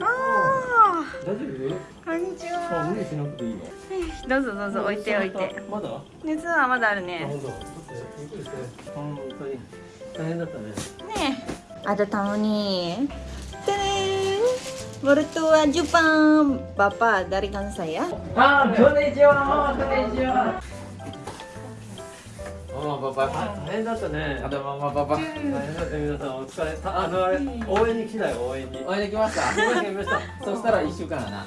あ大丈夫ー。こんにちあは無理しなくていいよどうぞどうぞ置いて置いて。まだ？熱はまだあるあね本当ちょっとゆっくりして。本当に大変だったね。nih ada tamu nih Tadang! mertua Jepang bapak dari Kansai ya あー、こんにちは、こんにちは。ママパパ。大変だったねあとママパパ。大変だった皆さんお疲れたあのあれ応援に来たよ応援においできました。来ました来ましたそしたら一週間やな。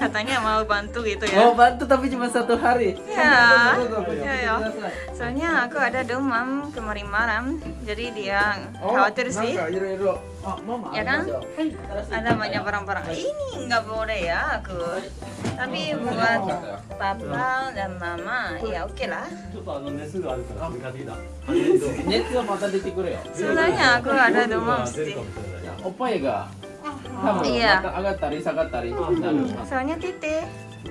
katanya mau bantu gitu Mau ya bantu tapi cuma satu hari. Ya. Tuh, tuh, tuh, tuh, Ya, ya. kudasai. soalnya aku ada demam kemarin malam jadi dia Oh, khawatir sih Nangka, iro-iro. Ah, mama. Ya kan? ada masuk. Hai. ada banyak barang-barang ini nggak boleh ya aku tapi buat papa dan mama ya oke lah ちょっとあの熱があるから買ってきた熱はまた出てくるよ。sebenarnya aku ada demam 出る sih かもしれないおっぱいが多分 iya また上がったり下がったりなる。soalnya titik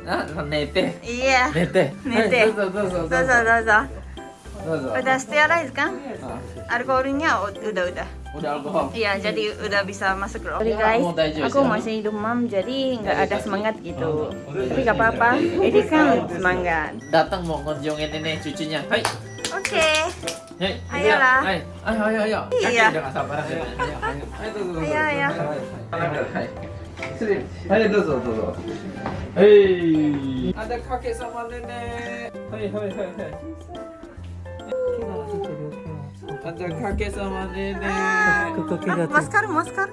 あ、寝て。iya 寝て。寝てはいどうぞどうぞどうぞ。Zaza, Zaza. どうぞ。Udah sterilize kan? あ Alkoholnya u- udah udah. udah alkohol. Iya, jadi udah bisa masuk loh. Sorry Ya, guys, mau daiju aku sih. masih demam jadi nggak ada semangat gitu. Tapi nggak apa-apa, ini kan semangat. Datang mau ngunjungin ini cucunya. Hai. け。はい。早。はい。早い早い。いい。い早い。はい。う。はいどうぞどうぞ。はい。あだかけさまでね。はい。はい。はい。はい。あマスカルマスカル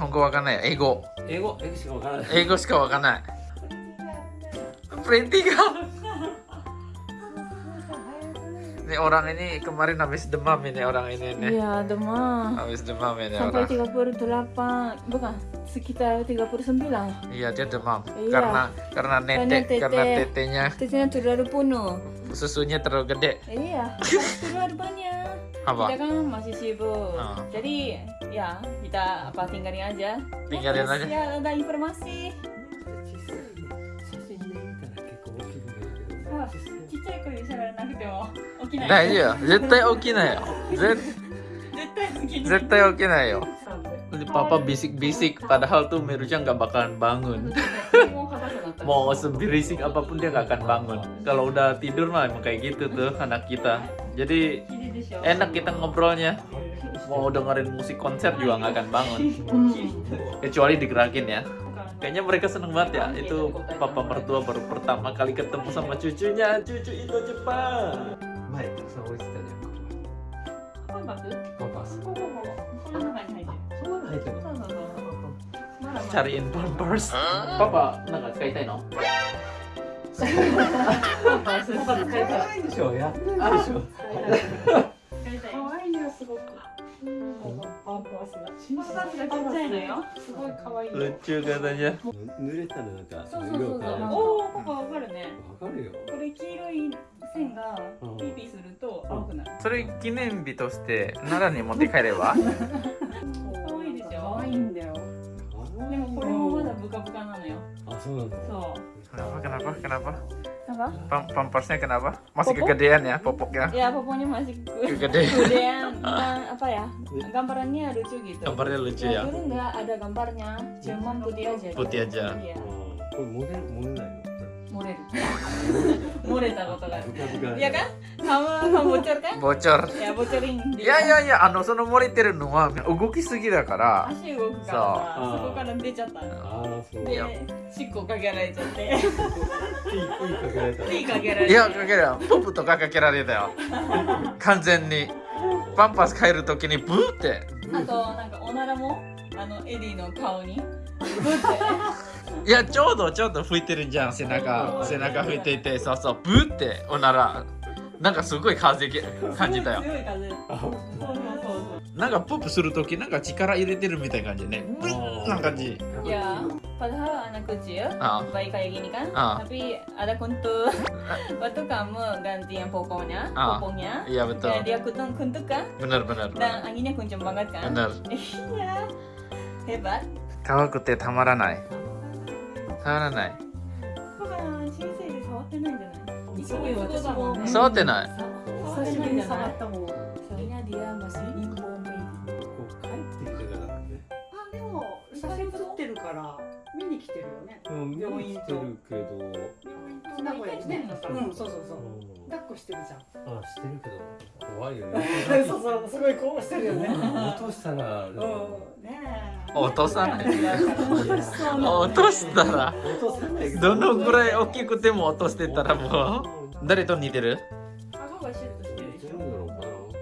本語わかんない。英語。英語英語しかわからない英語しかわかんない。プリンティが。Ini orang ini kemarin habis demam ini orang ini nih. Iya, demam. Habis demam ini Sampai orang. 38, bukan, sekitar 39. Iya dia demam Iya. karena karena Karena netek tete. karena tetenya Tesnya terlalu penuh. susunya terlalu gede. Iya, harus terlalu banyak. Apa? Kita kan masih sibuk. Ah. Jadi, ya kita apa tinggalin aja. Tinggalin Terus aja. Ya ada informasi. 写真で見たら結構大きく見えるけどあちっちゃい声で喋らなくても起きない。大丈夫。絶対起きないよ。絶絶対起きない。絶対起きないよ。Papa bisik-bisik padahal tuh Meruja nggak bakalan bangun. もう硬くなった。 Mau seberisik apapun dia nggak akan bangun. Kalau udah tidur mah emang kayak gitu tuh anak kita. Jadi 綺麗でしょ。 enak kita ngobrolnya. Mau dengerin musik konser juga nggak akan bangun. うん。Kecuali digerakin ya. Kayaknya mereka seneng banget ya. Itu papa mertua baru pertama kali ketemu sama cucunya. Cucu Indo Jepang. 前たくさん置いてたじゃんハンバーグパパそここここ。この中に入ってる。んなの入ってるのそうそうそうそう。まだまだ。Cariin pampers. Papa, nggak kaitai no? パンパス使いたい。可愛いでしょやってるでしょパンパースが。がちっちゃいのよ。すごい可愛いよ。Lucu katanya. 濡れたらなんかそうそうそうおお、パパわかるね。わかるよこれ黄色い線がピーピーすると青くなる。それ記念日として奈良に持って帰れば？可愛いでしょ可愛いんだよ。でもこれもまだブカブカなのよ。あそうなんだそう。Kenapa, kenapa, kenapa? Apa? Pam pampersnya kenapa? Masih Popok? kegedean ya popoknya? Ya pokoknya masih ke- Kegedean. Kegedean. Nah, apa ya? Gambarannya lucu gitu. Gambarnya lucu ya. Dulu nggak ada gambarnya, cuma putih aja. Putih aja. Iya. あーこれ漏れ漏れないの漏れる。漏れたことがある。ブカブカ Iya kan? Kamu kamu bocor kan? Bocor. Ya bocorin. いやいやいや、あの、その漏れてるのは動きすぎだから。足動くからさ、そうそこから出ちゃったの。ああそうでいや、しっこかけられちゃって。いいいいかけられた pee かけられて。いや、かけるよ。ポップとかかけられたよ。完全に。パンパース変えるときにブーって。あとなんかおならもあのエディの顔にブって。いや、ちょうどちょうど吹いてるじゃん、背中。背中吹いていて、そうそう、ブーっておなら。なんかすごい風感じたよ。なんか poop すると、なんか力入れてるみたいな感じね。いや、パドハーアナクジュー、バイカヤギニカン、アピアダコント、バトカム、ガンディンポコニャ、ポコニャ、ディアクトン、クントカ、ブナルブナル、アギネクンジョンバガカ、ブナル。いや、ヘバ。かわくてたまらない。たまらない。パパ、人生で触ってないんじゃない触って。触ってない触ったもん。写真撮ってるから見に来てるよね。うん見に来てるけど。名古屋にねううんそうそうそう。うん。抱っこしてるじゃん。あしてるけど怖いよね。そうそうすごいこうしてるよね。落としたらうん。ねえ。落とさない。落としたら。落とさないど。のぐらい大きくても落としてたらもう誰と似てる？顎がシュッとしてるでし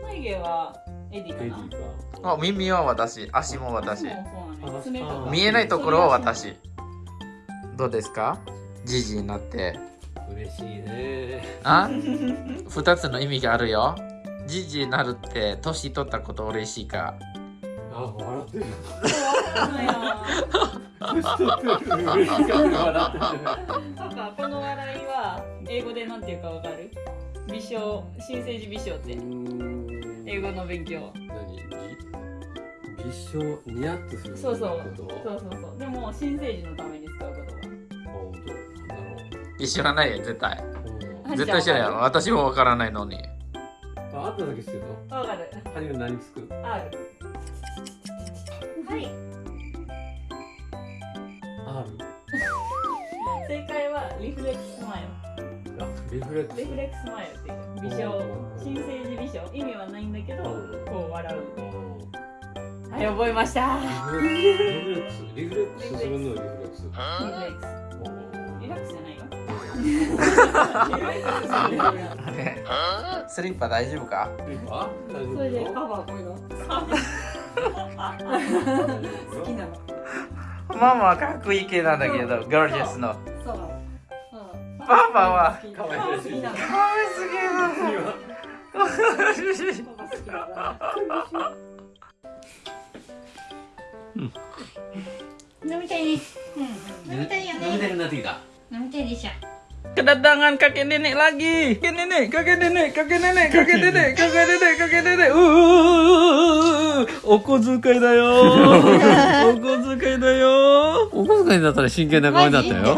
眉毛はエディかな。エディあ耳は私。足も私。見えないところは私。どうですか？じじいになって。か嬉しいね。あ？二つの意味があるよ。じじいになるって年取ったこと嬉しいか？あ笑ってる。そうなのよ年取ってる。嬉しかった笑ってる。パパこの笑いは英語でなんていうかわかる？美少新生児美少って英語の勉強。何？ぎ微笑ニヤッとするそうそうそうそうそうでも新生児のために使う言あ本当なんだろ知らないよ絶対う葉絶対知らないよ私もわからないのにああっただけしてるのわかるハニーは何つく R はい R 正解はリフレックスマイあリフレックスルリフレックスマイルっていう美少新生児美少。意味はないんだけどうん。こう笑う。うん。はい覚えました。リフレックスリフレックスするのリフレックス。リフレックス。リラックスじゃないよ。あれスリッパ大丈夫か？あ大丈夫それでパパはこういうの？好きなの。ママはかっこいい系なんだけどゴージャスの。そう。なのパパはかわいらしい好きなのかわいすぎるパパ好きだな飲みたいねうん飲みたいよ飲みたねくなってきた飲みたいでしょ Kedatangan kakek nenek lagi. Kakek nenek, kakek nenek, kakek nenek, kakek nenek, kakek nenek, kakek nenek. Uh, お小遣いだよ。お小遣いだよ。お小遣いだったら真剣な顔になったよ。